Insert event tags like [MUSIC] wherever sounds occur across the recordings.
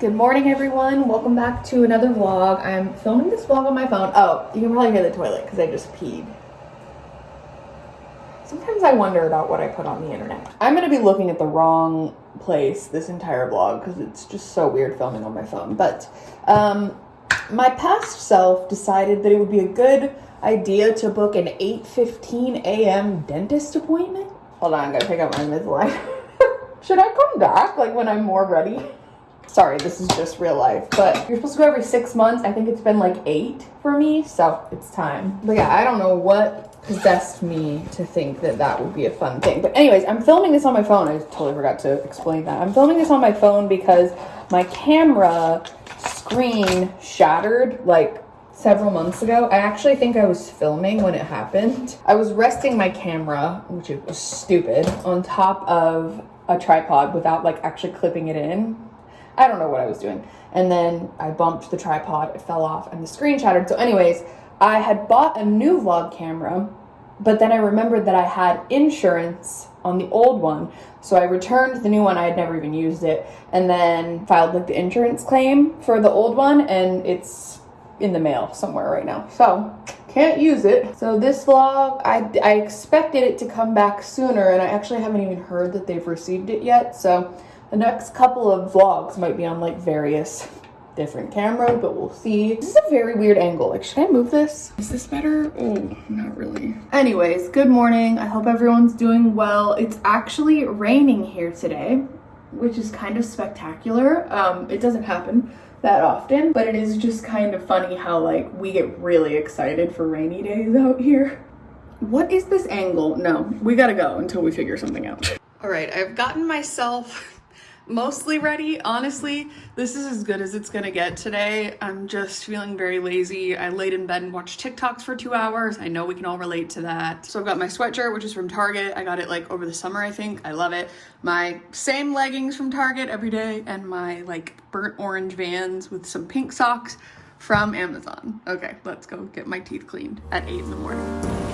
Good morning everyone, welcome back to another vlog. I'm filming this vlog on my phone. Oh, you can probably hear the toilet because I just peed. Sometimes I wonder about what I put on the internet. I'm gonna be looking at the wrong place this entire vlog because it's just so weird filming on my phone. But um, my past self decided that it would be a good idea to book an 8.15 a.m. dentist appointment. Hold on, I gotta pick up my Invisalign. [LAUGHS] Should I come back like when I'm more ready? Sorry, this is just real life, but you're supposed to go every six months. I think it's been like eight for me, so it's time. But yeah, I don't know what possessed me to think that that would be a fun thing. But anyways, I'm filming this on my phone. I totally forgot to explain that. I'm filming this on my phone because my camera screen shattered like several months ago. I actually think I was filming when it happened. I was resting my camera, which was stupid, on top of a tripod without like actually clipping it in I don't know what I was doing. And then I bumped the tripod, it fell off, and the screen shattered. So, anyways, I had bought a new vlog camera, but then I remembered that I had insurance on the old one. So I returned the new one, I had never even used it, and then filed like the insurance claim for the old one, and it's in the mail somewhere right now. So can't use it. So this vlog, I, I expected it to come back sooner, and I actually haven't even heard that they've received it yet. So the next couple of vlogs might be on like various different camera, but we'll see. This is a very weird angle. Like, should I move this? Is this better? Oh, not really. Anyways, good morning. I hope everyone's doing well. It's actually raining here today, which is kind of spectacular. Um, it doesn't happen that often, but it is just kind of funny how like we get really excited for rainy days out here. What is this angle? No, we gotta go until we figure something out. All right, I've gotten myself mostly ready. Honestly, this is as good as it's gonna get today. I'm just feeling very lazy. I laid in bed and watched TikToks for two hours. I know we can all relate to that. So I've got my sweatshirt, which is from Target. I got it like over the summer, I think. I love it. My same leggings from Target every day and my like burnt orange Vans with some pink socks from Amazon. Okay, let's go get my teeth cleaned at eight in the morning.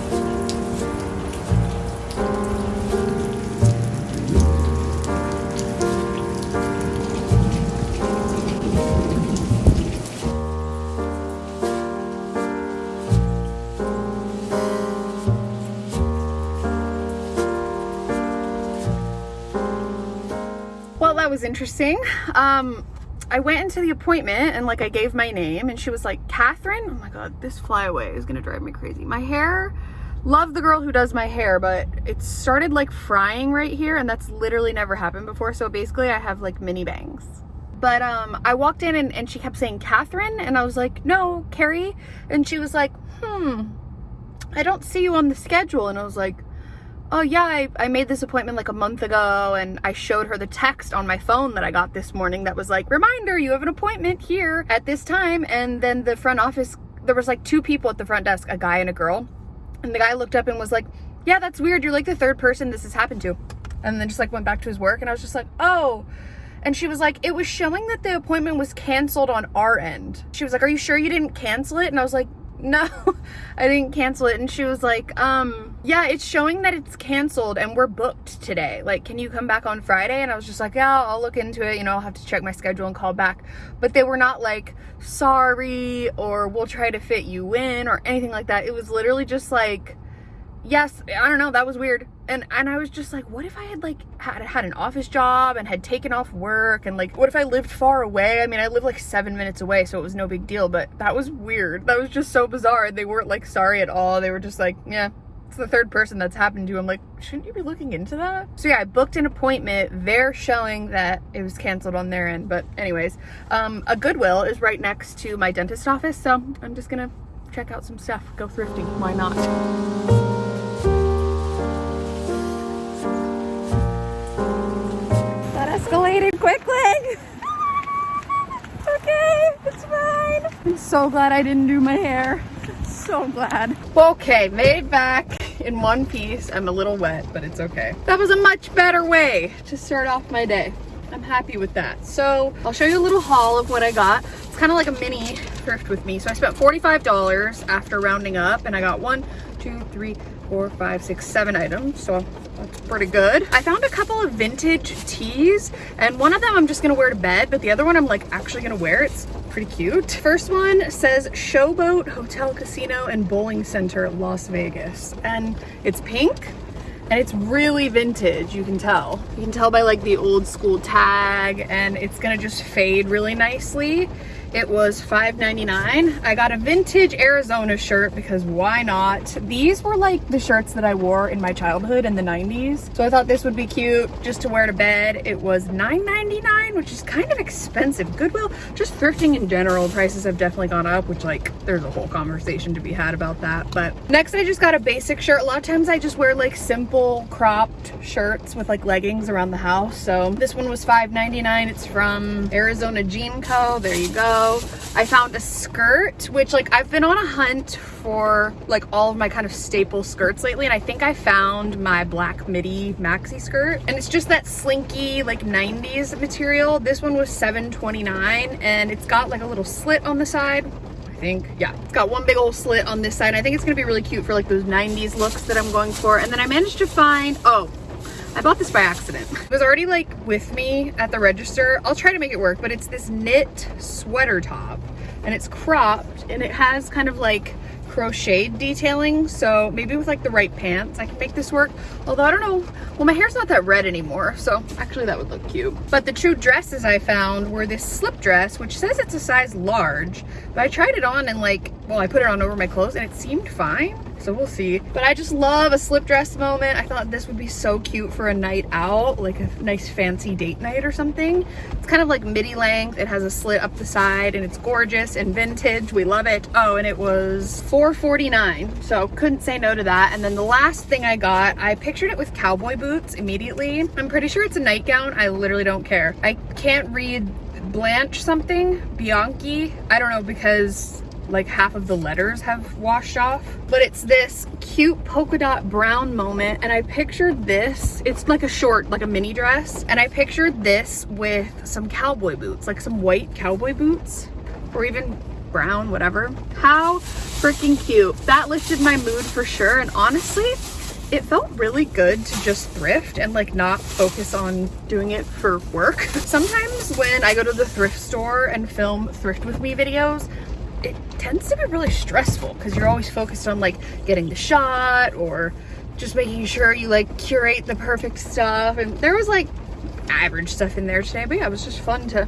That was interesting. Um, I went into the appointment and like I gave my name and she was like, Catherine? Oh my God, this flyaway is gonna drive me crazy. My hair, love the girl who does my hair, but it started like frying right here and that's literally never happened before. So basically I have like mini bangs. But um, I walked in and, and she kept saying Catherine and I was like, no, Carrie. And she was like, hmm, I don't see you on the schedule. And I was like, oh yeah, I, I made this appointment like a month ago and I showed her the text on my phone that I got this morning that was like, reminder, you have an appointment here at this time. And then the front office, there was like two people at the front desk, a guy and a girl. And the guy looked up and was like, yeah, that's weird. You're like the third person this has happened to. And then just like went back to his work and I was just like, oh. And she was like, it was showing that the appointment was canceled on our end. She was like, are you sure you didn't cancel it? And I was like, no, [LAUGHS] I didn't cancel it. And she was like, um, yeah, it's showing that it's canceled and we're booked today. Like, can you come back on Friday? And I was just like, yeah, I'll look into it. You know, I'll have to check my schedule and call back. But they were not like, sorry, or we'll try to fit you in or anything like that. It was literally just like, yes, I don't know, that was weird. And and I was just like, what if I had like had had an office job and had taken off work and like what if I lived far away? I mean, I live like 7 minutes away, so it was no big deal, but that was weird. That was just so bizarre. They weren't like sorry at all. They were just like, yeah, it's the third person that's happened to. I'm like, shouldn't you be looking into that? So yeah, I booked an appointment. They're showing that it was canceled on their end. But anyways, um, a Goodwill is right next to my dentist office. So I'm just gonna check out some stuff, go thrifting. Why not? [LAUGHS] okay, it's fine. I'm so glad I didn't do my hair. So glad. Okay, made back in one piece. I'm a little wet, but it's okay. That was a much better way to start off my day. I'm happy with that. So I'll show you a little haul of what I got. It's kind of like a mini thrift with me. So I spent $45 after rounding up and I got one, two, three, four, five, six, seven items. So that's pretty good. I found a couple of vintage tees and one of them I'm just gonna wear to bed, but the other one I'm like actually gonna wear. It's pretty cute. First one says Showboat Hotel Casino and Bowling Center, Las Vegas. And it's pink and it's really vintage you can tell you can tell by like the old school tag and it's gonna just fade really nicely it was $5.99. I got a vintage Arizona shirt because why not? These were like the shirts that I wore in my childhood in the 90s. So I thought this would be cute just to wear to bed. It was $9.99, which is kind of expensive. Goodwill, just thrifting in general, prices have definitely gone up, which like there's a whole conversation to be had about that. But next I just got a basic shirt. A lot of times I just wear like simple cropped shirts with like leggings around the house. So this one was $5.99. It's from Arizona Jean Co. There you go. I found a skirt, which like I've been on a hunt for like all of my kind of staple skirts lately. And I think I found my black midi maxi skirt. And it's just that slinky like 90s material. This one was $7.29 and it's got like a little slit on the side I think. Yeah, it's got one big old slit on this side. I think it's gonna be really cute for like those 90s looks that I'm going for. And then I managed to find, oh, I bought this by accident. It was already like with me at the register. I'll try to make it work, but it's this knit sweater top and it's cropped and it has kind of like crocheted detailing so maybe with like the right pants I can make this work although I don't know well my hair's not that red anymore so actually that would look cute but the true dresses I found were this slip dress which says it's a size large but I tried it on and like well I put it on over my clothes and it seemed fine so we'll see. But I just love a slip dress moment. I thought this would be so cute for a night out, like a nice fancy date night or something. It's kind of like midi length. It has a slit up the side and it's gorgeous and vintage. We love it. Oh, and it was $4.49. So couldn't say no to that. And then the last thing I got, I pictured it with cowboy boots immediately. I'm pretty sure it's a nightgown. I literally don't care. I can't read Blanche something, Bianchi. I don't know because like half of the letters have washed off. But it's this cute polka dot brown moment. And I pictured this, it's like a short, like a mini dress. And I pictured this with some cowboy boots, like some white cowboy boots or even brown, whatever. How freaking cute. That lifted my mood for sure. And honestly, it felt really good to just thrift and like not focus on doing it for work. [LAUGHS] Sometimes when I go to the thrift store and film thrift with me videos, it tends to be really stressful because you're always focused on like getting the shot or just making sure you like curate the perfect stuff. And there was like average stuff in there today, but yeah, it was just fun to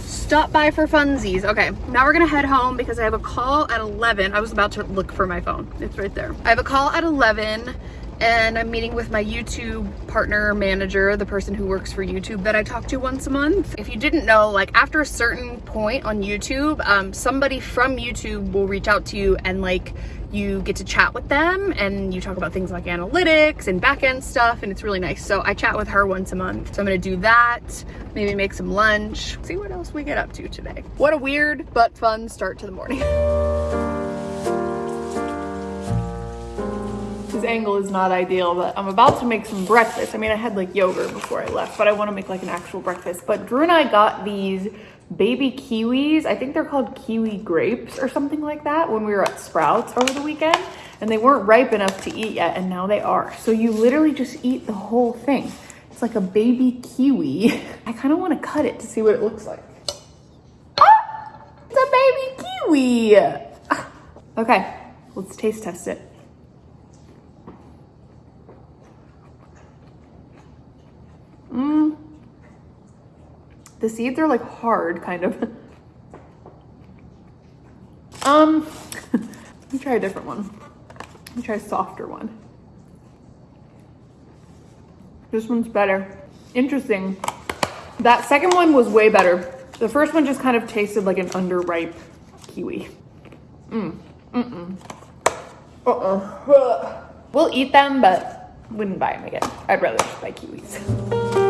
stop by for funsies. Okay, now we're gonna head home because I have a call at 11. I was about to look for my phone. It's right there. I have a call at 11 and I'm meeting with my YouTube partner manager, the person who works for YouTube that I talk to once a month. If you didn't know, like after a certain point on YouTube, um, somebody from YouTube will reach out to you and like you get to chat with them and you talk about things like analytics and backend stuff and it's really nice. So I chat with her once a month. So I'm gonna do that, maybe make some lunch, see what else we get up to today. What a weird but fun start to the morning. [LAUGHS] angle is not ideal, but I'm about to make some breakfast. I mean, I had like yogurt before I left, but I want to make like an actual breakfast. But Drew and I got these baby kiwis. I think they're called kiwi grapes or something like that when we were at Sprouts over the weekend. And they weren't ripe enough to eat yet, and now they are. So you literally just eat the whole thing. It's like a baby kiwi. [LAUGHS] I kind of want to cut it to see what it looks like. Ah! It's a baby kiwi. [LAUGHS] Okay, let's taste test it. Mmm. The seeds are like hard, kind of. um, [LAUGHS] let me try a different one. Let me try a softer one. This one's better. Interesting. That second one was way better. The first one just kind of tasted like an underripe kiwi. Mm. Mm-mm. Uh-uh. We'll eat them, but wouldn't buy them again. I'd rather just buy kiwis.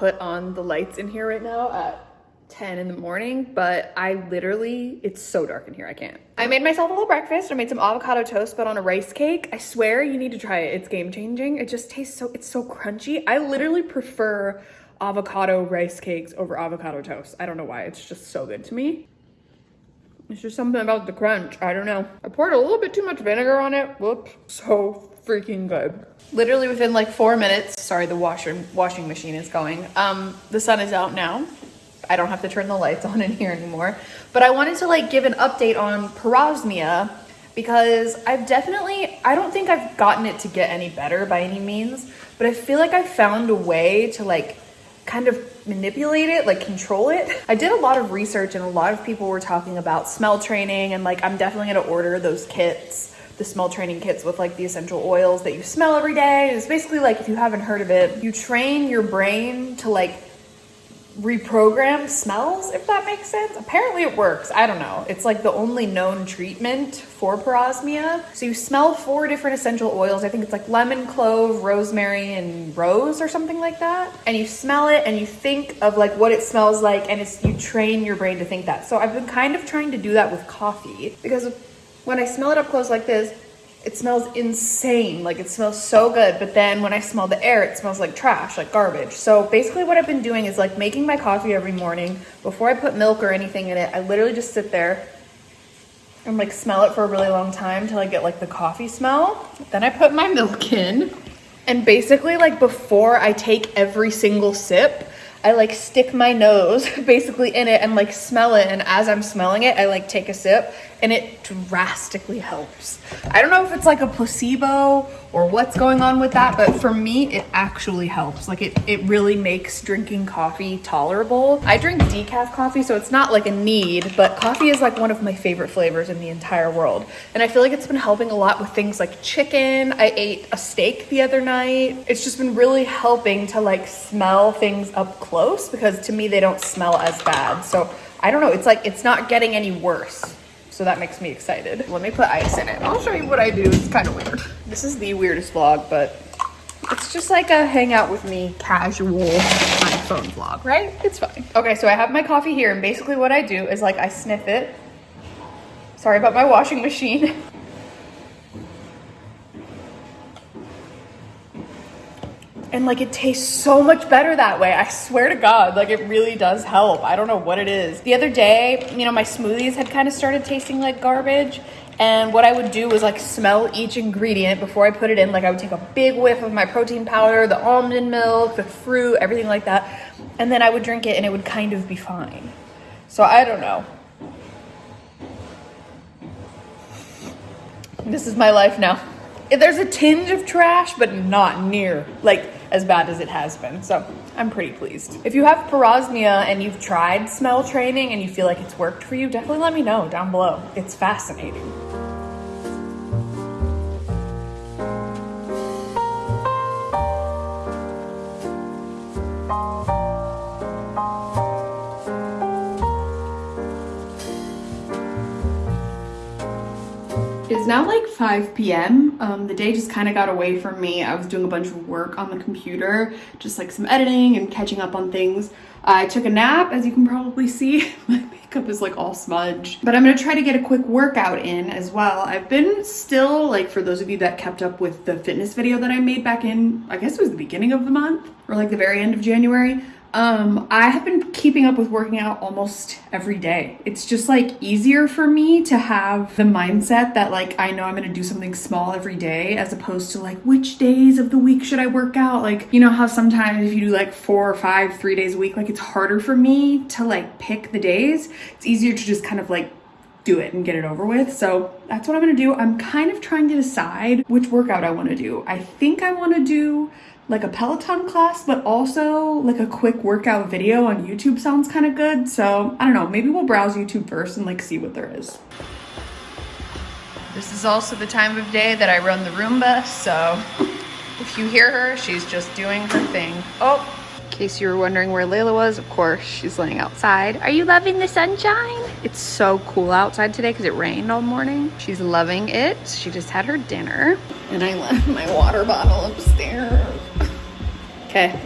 Put on the lights in here right now at 10 in the morning, but I literally, it's so dark in here, I can't. I made myself a little breakfast. I made some avocado toast, but on a rice cake. I swear you need to try it. It's game changing. It just tastes so, it's so crunchy. I literally prefer avocado rice cakes over avocado toast. I don't know why, it's just so good to me. It's just something about the crunch. I don't know. I poured a little bit too much vinegar on it. Whoops. So freaking good. Literally within like four minutes, sorry, the washer washing machine is going. Um, the sun is out now. I don't have to turn the lights [LAUGHS] on in here anymore. But I wanted to like give an update on parosmia because I've definitely, I don't think I've gotten it to get any better by any means, but I feel like I found a way to like kind of manipulate it, like control it. I did a lot of research and a lot of people were talking about smell training and like I'm definitely gonna order those kits, the smell training kits with like the essential oils that you smell every day. It's basically like if you haven't heard of it, you train your brain to like reprogram smells, if that makes sense. Apparently it works. I don't know. It's like the only known treatment for parosmia. So you smell four different essential oils. I think it's like lemon, clove, rosemary, and rose or something like that. And you smell it and you think of like what it smells like and it's you train your brain to think that. So I've been kind of trying to do that with coffee because when I smell it up close like this, it smells insane. Like it smells so good. But then when I smell the air, it smells like trash, like garbage. So basically what I've been doing is like making my coffee every morning. Before I put milk or anything in it, I literally just sit there and like smell it for a really long time till I get like the coffee smell. Then I put my milk in. And basically like before I take every single sip, I like stick my nose [LAUGHS] basically in it and like smell it. And as I'm smelling it, I like take a sip and it drastically helps. I don't know if it's like a placebo or what's going on with that, but for me, it actually helps. Like it, it really makes drinking coffee tolerable. I drink decaf coffee, so it's not like a need, but coffee is like one of my favorite flavors in the entire world. And I feel like it's been helping a lot with things like chicken. I ate a steak the other night. It's just been really helping to like smell things up close because to me, they don't smell as bad. So I don't know, it's like, it's not getting any worse. So that makes me excited. Let me put ice in it. I'll show you what I do. It's kind of weird. This is the weirdest vlog, but it's just like a hangout with me casual iPhone vlog, right? It's fine. Okay, so I have my coffee here and basically what I do is like I sniff it. Sorry about my washing machine. [LAUGHS] and like it tastes so much better that way. I swear to God, like it really does help. I don't know what it is. The other day, you know, my smoothies had kind of started tasting like garbage. And what I would do was like smell each ingredient before I put it in. Like I would take a big whiff of my protein powder, the almond milk, the fruit, everything like that. And then I would drink it and it would kind of be fine. So I don't know. This is my life now. If there's a tinge of trash, but not near. Like, as bad as it has been. So I'm pretty pleased. If you have parosmia and you've tried smell training and you feel like it's worked for you, definitely let me know down below. It's fascinating. It's now like 5 p.m. Um, the day just kind of got away from me. I was doing a bunch of work on the computer, just like some editing and catching up on things. I took a nap, as you can probably see. [LAUGHS] My makeup is like all smudged. But I'm gonna try to get a quick workout in as well. I've been still, like for those of you that kept up with the fitness video that I made back in, I guess it was the beginning of the month or like the very end of January. Um, I have been keeping up with working out almost every day. It's just like easier for me to have the mindset that like I know I'm gonna do something small every day as opposed to like which days of the week should I work out? Like, you know how sometimes if you do like four or five, three days a week, like it's harder for me to like pick the days. It's easier to just kind of like do it and get it over with. So that's what I'm gonna do. I'm kind of trying to decide which workout I wanna do. I think I wanna do like a Peloton class, but also like a quick workout video on YouTube sounds kind of good. So I don't know, maybe we'll browse YouTube first and like see what there is. This is also the time of day that I run the Roomba, so if you hear her, she's just doing her thing. Oh, case you were wondering where Layla was, of course, she's laying outside. Are you loving the sunshine? It's so cool outside today because it rained all morning. She's loving it. She just had her dinner. And I left my water bottle upstairs. Okay,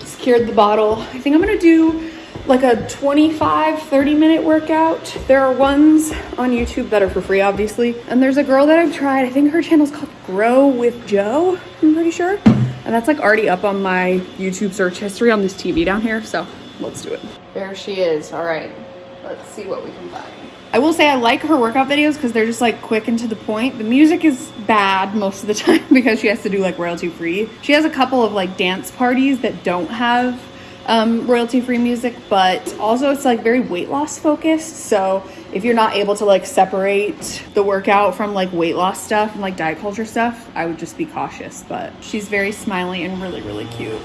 secured the bottle. I think I'm gonna do like a 25, 30 minute workout. There are ones on YouTube that are for free, obviously. And there's a girl that I've tried. I think her channel's called Grow with Jo, I'm pretty sure. And that's like already up on my YouTube search history on this TV down here. So let's do it. There she is. All right, let's see what we can find. I will say I like her workout videos because they're just like quick and to the point. The music is bad most of the [LAUGHS] time because she has to do like royalty free. She has a couple of like dance parties that don't have um, royalty free music, but also it's like very weight loss focused. So if you're not able to like separate the workout from like weight loss stuff and like diet culture stuff, I would just be cautious. But she's very smiley and really, really cute.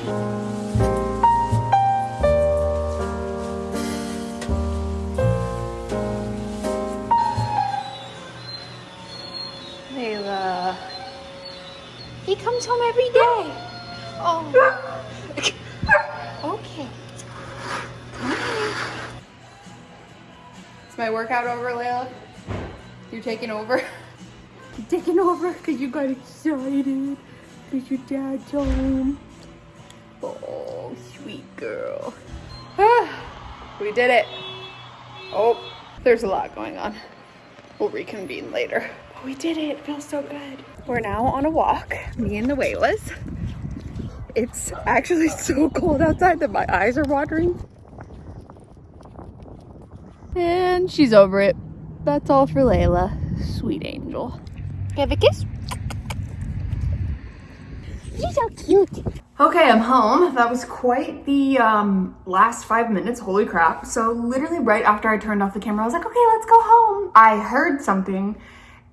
Layla. He comes home every day. Oh. My workout over, Layla? You're taking over? [LAUGHS] You're taking over because you got excited because your dad's home. Oh, sweet girl. Ah, [SIGHS] we did it. Oh, there's a lot going on. We'll reconvene later. But we did it. it feels so good. We're now on a walk, me and the Waylas. It's actually [LAUGHS] so cold outside that my eyes are watering. And she's over it. That's all for Layla. Sweet angel. Give a kiss. You're so cute. Okay, I'm home. That was quite the um, last five minutes. Holy crap. So literally right after I turned off the camera, I was like, okay, let's go home. I heard something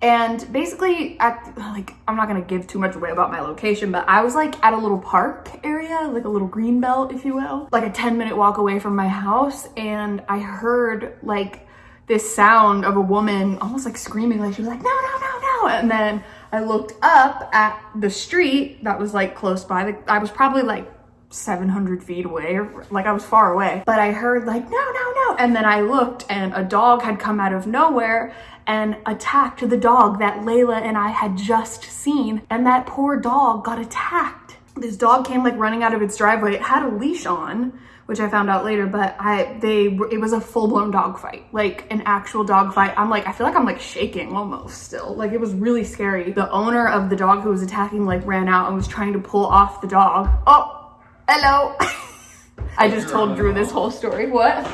and basically at like, I'm not gonna give too much away about my location, but I was like at a little park area, like a little green belt, if you will, like a 10 minute walk away from my house. And I heard like this sound of a woman almost like screaming, like she was like, no, no, no, no. And then I looked up at the street that was like close by. The I was probably like 700 feet away, or, like I was far away. But I heard like, no, no, no. And then I looked and a dog had come out of nowhere and attacked the dog that Layla and I had just seen. And that poor dog got attacked. This dog came like running out of its driveway. It had a leash on, which I found out later, but I, they, it was a full blown dog fight, like an actual dog fight. I'm like, I feel like I'm like shaking almost still. Like it was really scary. The owner of the dog who was attacking like ran out and was trying to pull off the dog. Oh, Hello. [LAUGHS] I just told Drew this whole story. What?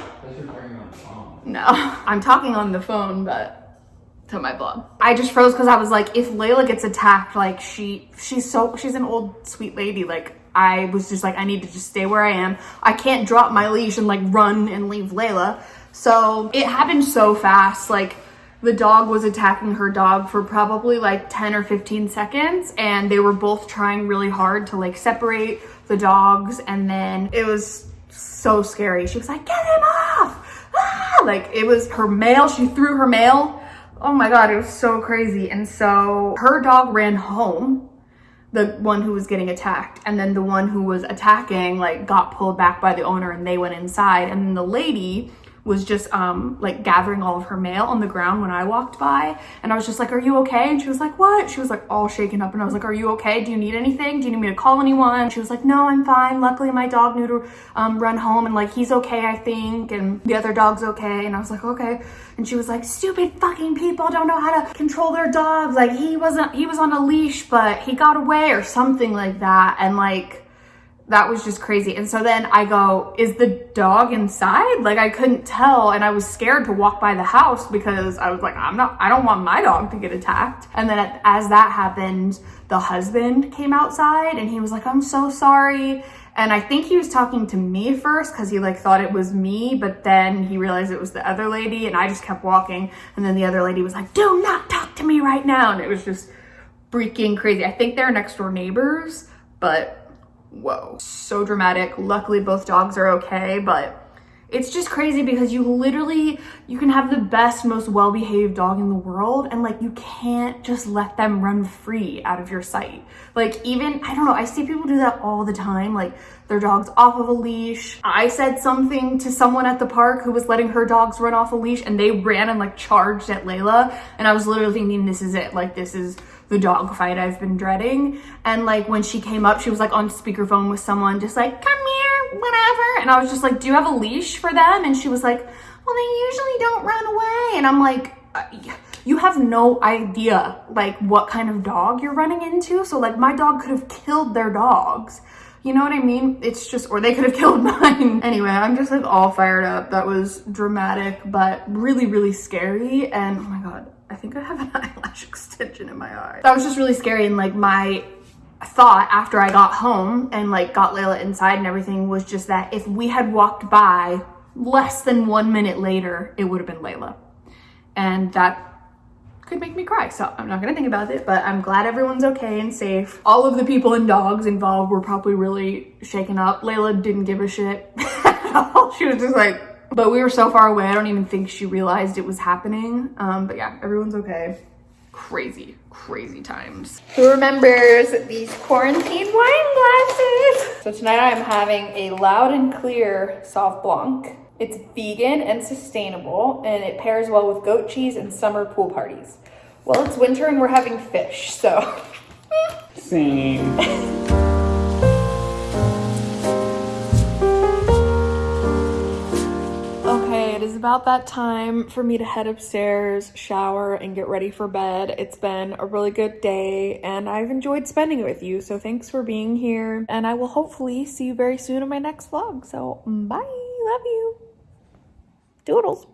No, [LAUGHS] I'm talking on the phone, but to my blog. I just froze because I was like, if Layla gets attacked, like she, she's so, she's an old sweet lady. Like I was just like, I need to just stay where I am. I can't drop my leash and like run and leave Layla. So it happened so fast. Like the dog was attacking her dog for probably like 10 or 15 seconds and they were both trying really hard to like separate the dogs and then it was so scary. She was like, get him off! Ah! Like it was her mail, she threw her mail. Oh my God, it was so crazy. And so her dog ran home, the one who was getting attacked. And then the one who was attacking like got pulled back by the owner and they went inside. And then the lady was just um, like gathering all of her mail on the ground when I walked by. And I was just like, are you okay? And she was like, what? She was like all shaken up. And I was like, are you okay? Do you need anything? Do you need me to call anyone? She was like, no, I'm fine. Luckily my dog knew to um, run home and like, he's okay, I think. And the other dog's okay. And I was like, okay. And she was like, stupid fucking people don't know how to control their dogs. Like he wasn't, he was on a leash, but he got away or something like that. And like, that was just crazy. And so then I go, is the dog inside? Like I couldn't tell. And I was scared to walk by the house because I was like, I'm not, I don't want my dog to get attacked. And then as that happened, the husband came outside and he was like, I'm so sorry. And I think he was talking to me first because he like thought it was me, but then he realized it was the other lady and I just kept walking. And then the other lady was like, do not talk to me right now. And it was just freaking crazy. I think they're next door neighbors, but whoa, so dramatic. Luckily, both dogs are okay, but it's just crazy because you literally, you can have the best, most well-behaved dog in the world and like you can't just let them run free out of your sight. Like even, I don't know, I see people do that all the time. Like their dog's off of a leash. I said something to someone at the park who was letting her dogs run off a leash and they ran and like charged at Layla. And I was literally thinking, this is it. Like this is the dog fight I've been dreading. And like when she came up, she was like on speakerphone with someone just like, come here, whatever. And I was just like, do you have a leash for them? And she was like, well, they usually don't run away. And I'm like, uh, you have no idea like what kind of dog you're running into. So like my dog could have killed their dogs. You know what I mean? It's just, or they could have [LAUGHS] killed mine. anyway, I'm just like all fired up. That was dramatic, but really, really scary. And oh my God, I think I have an [LAUGHS] eyelash extension in my eye. That was just really scary. And like my thought after I got home and like got Layla inside and everything was just that if we had walked by less than one minute later, it would have been Layla. And that could make me cry. So I'm not gonna think about it, but I'm glad everyone's okay and safe. All of the people and dogs involved were probably really shaken up. Layla didn't give a shit [LAUGHS] at all. She was just like, but we were so far away, I don't even think she realized it was happening. Um, but yeah, everyone's okay. Crazy, crazy times. Who remembers these quarantine wine glasses? So tonight I'm having a loud and clear Sauv Blanc. It's vegan and sustainable, and it pairs well with goat cheese and summer pool parties. Well, it's winter and we're having fish, so. [LAUGHS] Same. Is about that time for me to head upstairs, shower, and get ready for bed. It's been a really good day, and I've enjoyed spending it with you, so thanks for being here, and I will hopefully see you very soon in my next vlog. So, bye! Love you! Doodles!